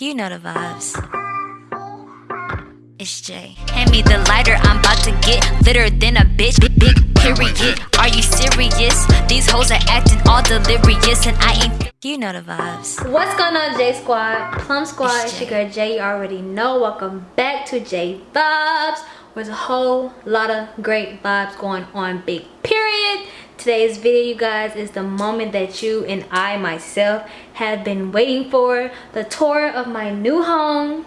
You know the vibes. It's Jay. Hand me the lighter, I'm about to get litter than a bitch. Big, big period. Are you serious? These hoes are acting all delirious, and I ain't. You know the vibes. What's going on, J Squad? Plum Squad, it's your girl Jay. You already know. Welcome back to J Vibes. There's a whole lot of great vibes going on. Big period. Today's video, you guys, is the moment that you and I myself have been waiting for. The tour of my new home.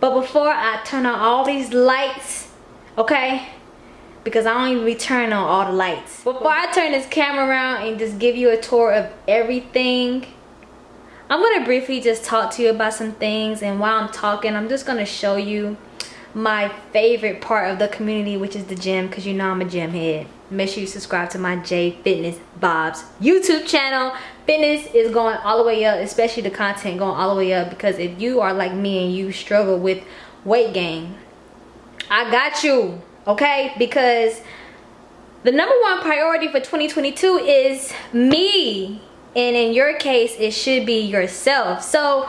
But before I turn on all these lights, okay? Because I don't even be turning on all the lights. Before I turn this camera around and just give you a tour of everything, I'm to briefly just talk to you about some things. And while I'm talking, I'm just to show you my favorite part of the community, which is the gym, because you know I'm a gym head. Make sure you subscribe to my J Fitness Bobs YouTube channel. Fitness is going all the way up especially the content going all the way up because if you are like me and you struggle with weight gain i got you okay? Because the number one priority for 2022 is me. And in your case it should be yourself. So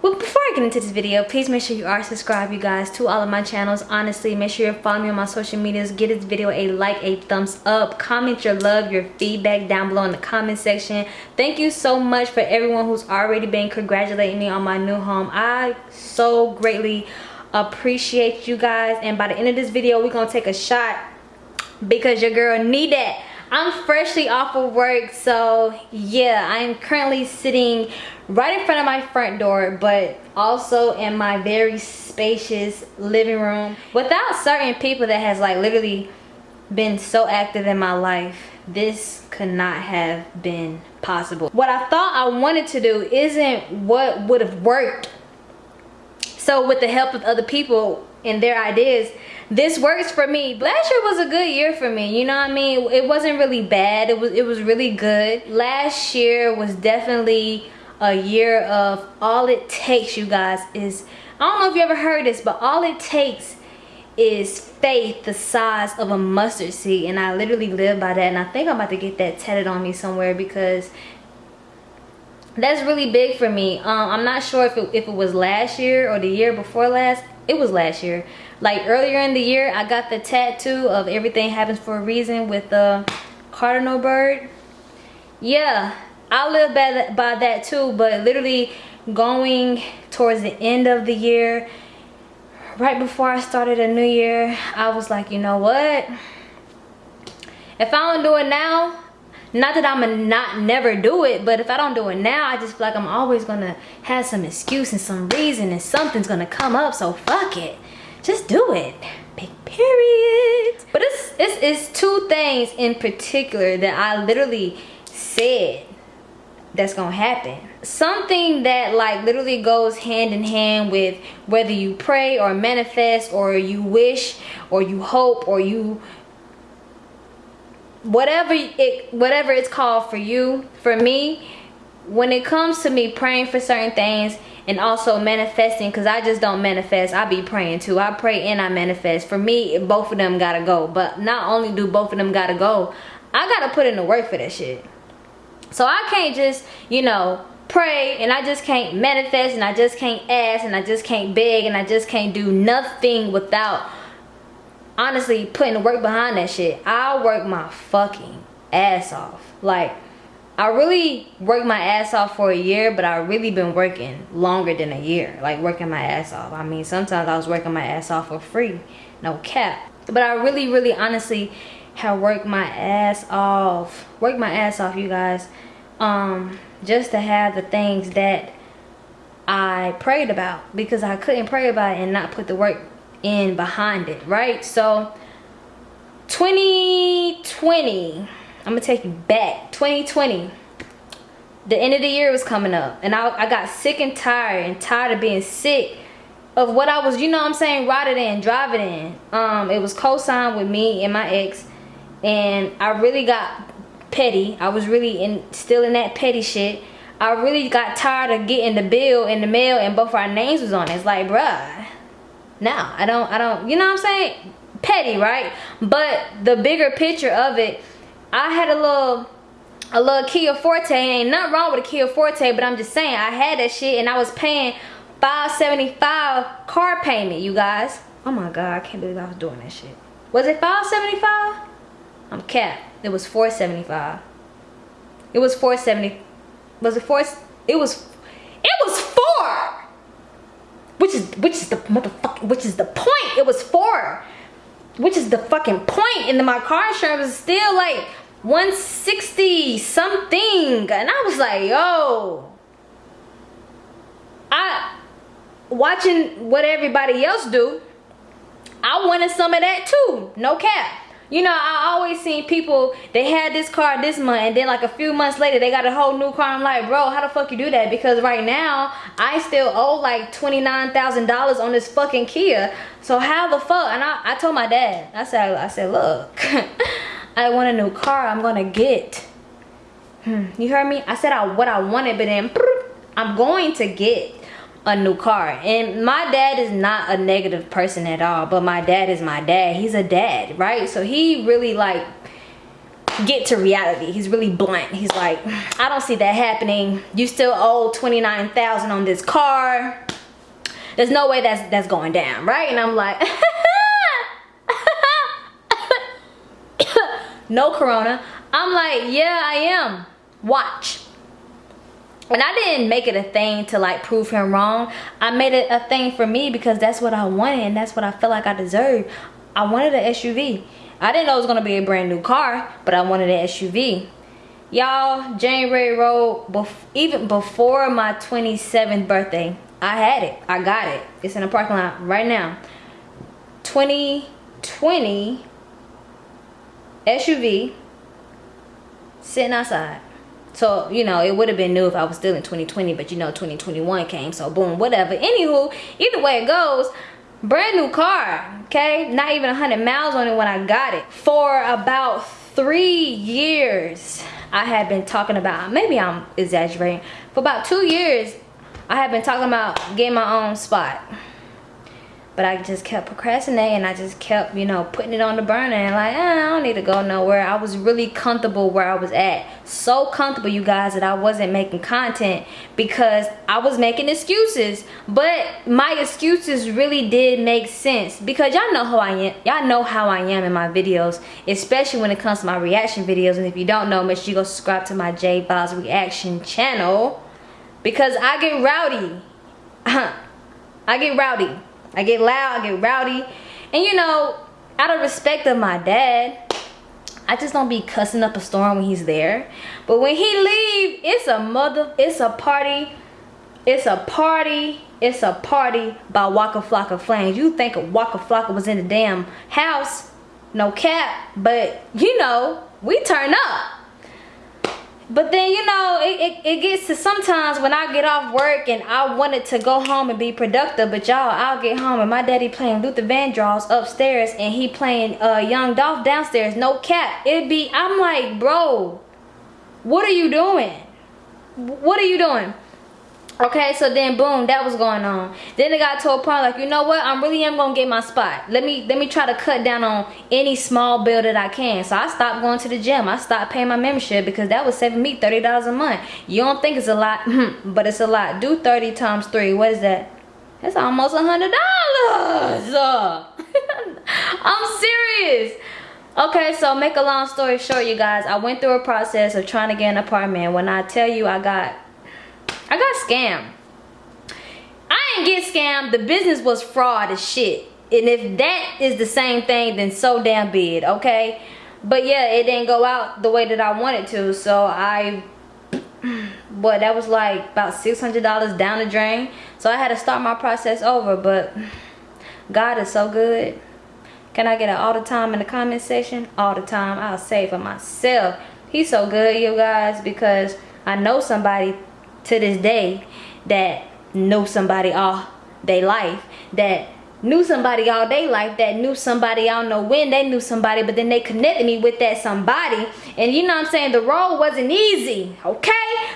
well, before I get into this video, please make sure you are subscribed, you guys, to all of my channels. Honestly, make sure you're following me on my social medias. Give this video a like, a thumbs up. Comment your love, your feedback down below in the comment section. Thank you so much for everyone who's already been congratulating me on my new home. I so greatly appreciate you guys. And by the end of this video, we're going to take a shot because your girl need that. I'm freshly off of work, so yeah, I'm currently sitting right in front of my front door but also in my very spacious living room without certain people that has like literally been so active in my life. This could not have been possible. What i thought i wanted to do isn't what would have worked. So with the help of other people and their ideas. This works for me. Last year was a good year for me you know what i mean? It wasn't really bad. It was it was really good. Last year was definitely a year of all it takes you guys is I don't know if you ever heard this but all it takes is faith the size of a mustard seed and I literally live by that and I think I'm about to get that tatted on me somewhere because that's really big for me. Um, I'm not sure if it, if it was last year or the year before last it was last year like earlier in the year I got the tattoo of everything happens for a reason with the cardinal bird yeah I live by that, by that too, but literally going towards the end of the year, right before I started a new year, I was like, you know what? If I don't do it now, not that I'm a not never do it, but if I don't do it now, I just feel like I'm always gonna have some excuse and some reason and something's gonna come up, so fuck it. Just do it. Big period. But it's, it's, it's two things in particular that I literally said that's gonna happen something that like literally goes hand in hand with whether you pray or manifest or you wish or you hope or you whatever it whatever it's called for you for me when it comes to me praying for certain things and also manifesting because i just don't manifest i be praying too. I pray and i manifest. For me both of them gotta go. But not only do both of them gotta go i gotta put in the work for that shit. So I can't just, you know, pray and I just can't manifest and I just can't ask and I just can't beg and I just can't do nothing without honestly putting the work behind that shit. I work my fucking ass off. Like, I really worked my ass off for a year, but I really been working longer than a year. Like working my ass off. I mean, sometimes I was working my ass off for free. No cap. But I really, really honestly have worked my ass off worked my ass off you guys um just to have the things that I prayed about because I couldn't pray about it and not put the work in behind it right so 2020 I'm gonna take you back 2020 the end of the year was coming up and I, I got sick and tired and tired of being sick of what I was, you know I'm saying, riding in, driving in. Um, it was co-signed with me and my ex and I really got petty. I was really in still in that petty shit. I really got tired of getting the bill in the mail and both our names was on it. It's like, bruh, no, I don't, I don't, you know what I'm saying? Petty, right? But the bigger picture of it, I had a little a little Kia Forte. Ain't nothing wrong with a Kia Forte, but I'm just saying I had that shit and I was paying 575 car payment, you guys. Oh my god, I can't believe I was doing that shit. Was it 575? I'm capped. It was 475. It was 470. Was it four? It was. Which is which is the motherfucking which is the point? It was four. Which is the fucking point? And then my car insurance was still like 160 something. And I was like, yo. I watching what everybody else do. I wanted some of that too. No cap. You know, I always seen people, they had this car this month and then like a few months later they got a whole new car. I'm like, bro, how the fuck you do that? Because right now, I still owe like $29,000 on this fucking Kia. So how the fuck? And I, I told my dad, I said, I said, look, I want a new car. I'm gonna get. Hmm, you heard me? I said I, what I wanted, but then I'm going to get a new car. And my dad is not a negative person at all but my dad is my dad. He's a dad right? So he really like get to reality. He's really blunt. He's like i don't see that happening. You still owe 29,000 on this car. There's no way that's that's going down right? And i'm like no corona. I'm like yeah i am. Watch and I didn't make it a thing to like prove him wrong. I made it a thing for me because that's what I wanted and that's what I felt like I deserved. I wanted an SUV. I didn't know it was gonna be a brand new car, but I wanted an SUV. Y'all, January Road, bef even before my 27th birthday, I had it. I got it. It's in the parking lot right now. 2020 SUV sitting outside. So, you know, it would have been new if I was still in 2020, but you know, 2021 came. So, boom, whatever. Anywho, either way it goes, brand new car, okay? Not even 100 miles on it when I got it. For about three years, I had been talking about, maybe I'm exaggerating. For about two years, I had been talking about getting my own spot but I just kept procrastinating. I just kept, you know, putting it on the burner and like, eh, I don't need to go nowhere. I was really comfortable where I was at. So comfortable, you guys, that I wasn't making content because I was making excuses. But my excuses really did make sense because y'all know how I am. Y'all know how I am in my videos, especially when it comes to my reaction videos. And if you don't know, make sure you go subscribe to my J Vibes Reaction channel because I get rowdy. I get rowdy. I get loud, I get rowdy. And you know, out of respect of my dad, I just don't be cussing up a storm when he's there. But when he leave, it's a mother, it's a party, it's a party, it's a party by Waka Flocka Flames. You think Waka Flocka was in the damn house, no cap, but you know, we turn up but then you know it, it, it, gets to sometimes when i get off work and i wanted to go home and be productive but y'all i'll get home and my daddy playing luther vandross upstairs and he playing uh young dolph downstairs no cap. It'd be i'm like bro what are you doing? What are you doing okay so then boom that was going on. Then it got to a point like you know what? I'm really am gonna get my spot. Let me let me try to cut down on any small bill that i can. So i stopped going to the gym. I stopped paying my membership because that was saving me 30 dollars a month. You don't think it's a lot but it's a lot. Do 30 times 3 what is that? That's almost a hundred dollars. I'm serious. Okay so make a long story short you guys i went through a process of trying to get an apartment. When i tell you i got I got scammed. I didn't get scammed. The business was fraud as shit. And if that is the same thing, then so damn be it, okay? But yeah, it didn't go out the way that I wanted to. So I, what, that was like about $600 down the drain. So I had to start my process over. But God is so good. Can I get it all the time in the comment section? All the time. I'll say for myself. He's so good, you guys, because I know somebody to this day that know somebody all their life that knew somebody all day life that knew somebody I don't know when they knew somebody but then they connected me with that somebody. And you know I'm saying? The road wasn't easy okay?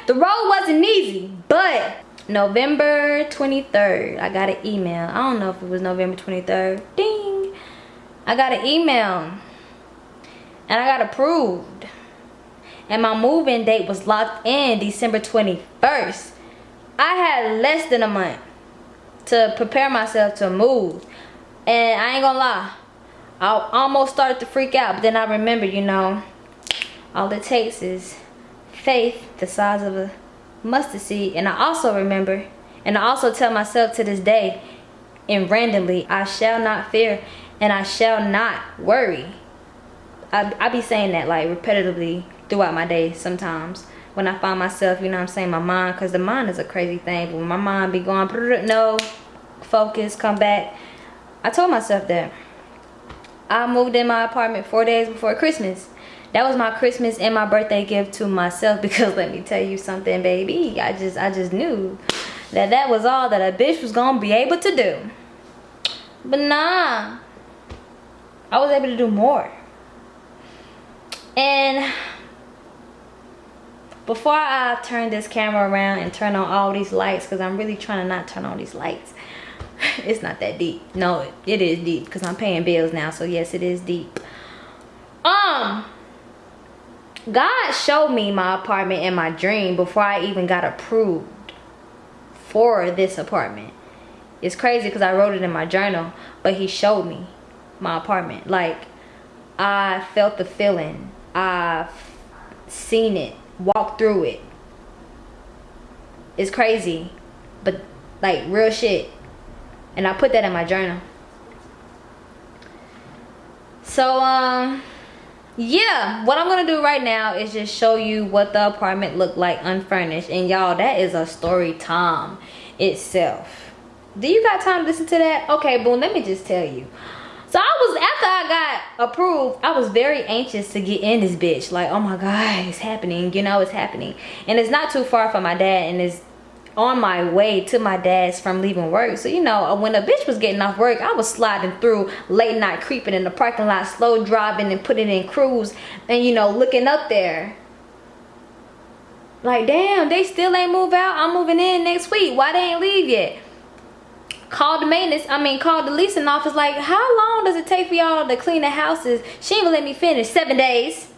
The road wasn't easy but November 23rd I got an email. I don't know if it was November 23rd ding! I got an email and I got approved and my moving date was locked in December 21st. I had less than a month to prepare myself to move. And I ain't gonna lie, I almost started to freak out, but then I remember, you know, all it takes is faith the size of a mustard seed. And I also remember, and I also tell myself to this day, and randomly, I shall not fear and I shall not worry. I, I be saying that like repetitively throughout my day sometimes when I find myself, you know I'm saying, my mind, because the mind is a crazy thing. But when my mind be going, no, focus, come back. I told myself that. I moved in my apartment four days before Christmas. That was my Christmas and my birthday gift to myself because let me tell you something, baby. I just, I just knew that that was all that a bitch was gonna be able to do. But nah, I was able to do more. And before I turn this camera around and turn on all these lights, because I'm really trying to not turn on these lights. it's not that deep. No, it is deep because I'm paying bills now. So yes, it is deep. Um, God showed me my apartment in my dream before I even got approved for this apartment. It's crazy because I wrote it in my journal, but he showed me my apartment. Like, I felt the feeling. I've seen it, walked through it. It's crazy, but like real shit. And I put that in my journal. So, um, yeah, what I'm gonna do right now is just show you what the apartment looked like unfurnished. And y'all, that is a story time itself. Do you got time to listen to that? Okay, boom, let me just tell you. So I was, after I got approved, I was very anxious to get in this bitch. Like, oh my God, it's happening. You know, it's happening. And it's not too far from my dad and it's on my way to my dad's from leaving work. So, you know, when a bitch was getting off work, I was sliding through late night creeping in the parking lot, slow driving and putting in cruise and, you know, looking up there. Like, damn, they still ain't move out. I'm moving in next week. Why they ain't leave yet? Called the maintenance i mean called the leasing office like how long does it take for y'all to clean the houses? She gonna let me finish. Seven days.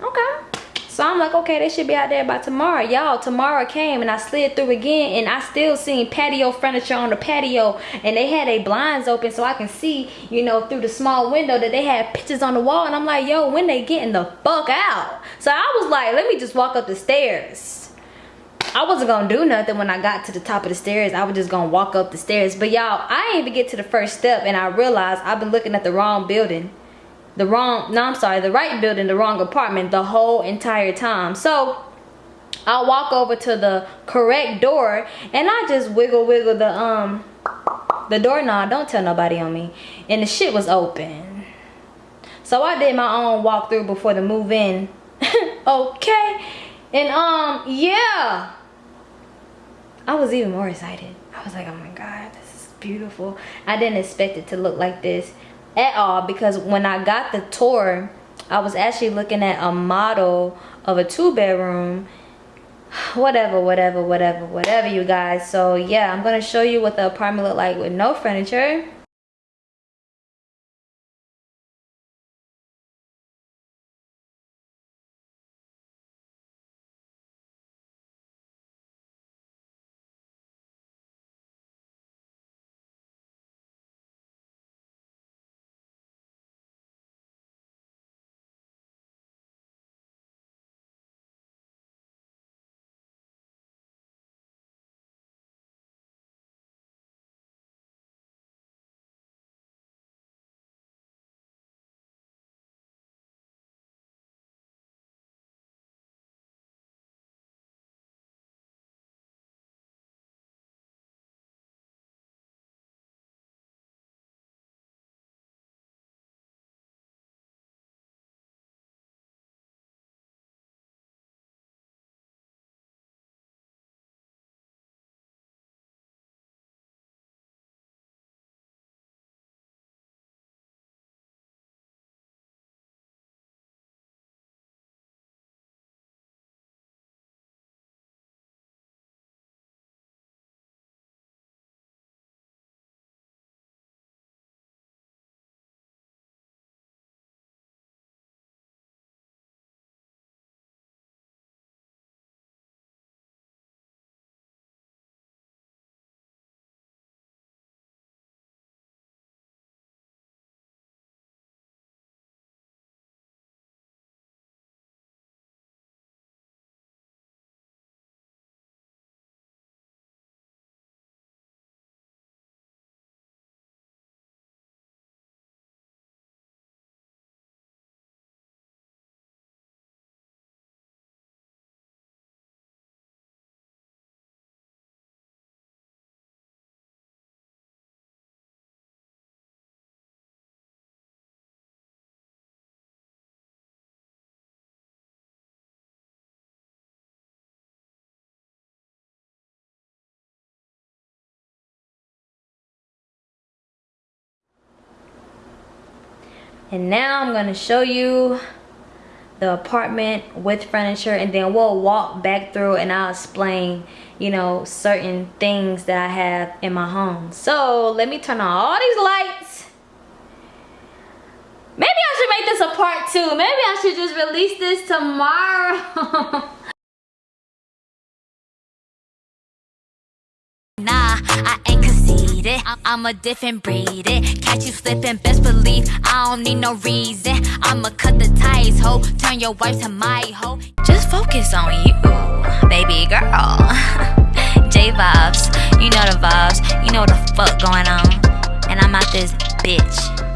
Okay. So i'm like okay they should be out there by tomorrow. Y'all tomorrow came and i slid through again and i still seen patio furniture on the patio and they had their blinds open so i can see you know through the small window that they had pictures on the wall. And i'm like yo when they getting the fuck out? So i was like let me just walk up the stairs I wasn't gonna do nothing when I got to the top of the stairs. I was just gonna walk up the stairs. But y'all, I didn't even get to the first step and I realized I've been looking at the wrong building. The wrong, no, I'm sorry, the right building, the wrong apartment the whole entire time. So I walk over to the correct door and I just wiggle wiggle the um the doorknob. Don't tell nobody on me. And the shit was open. So I did my own walkthrough before the move in. okay. And um, yeah. I was even more excited. I was like, oh my God, this is beautiful. I didn't expect it to look like this at all because when I got the tour, I was actually looking at a model of a two bedroom whatever whatever whatever whatever you guys so yeah i'm gonna show you what the apartment looked like with no furniture And now I'm gonna show you the apartment with furniture and then we'll walk back through and I'll explain you know certain things that I have in my home. So let me turn on all these lights. Maybe I should make this a part two. Maybe I should just release this tomorrow. Nah, I ain't conceited. I'm a different breed. It Catch you slipping, best believe I don't need no reason. I'ma cut the ties, ho. Turn your wife to my hoe. Just focus on you, baby girl. J vibes, you know the vibes, you know the fuck going on. And I'm out this bitch.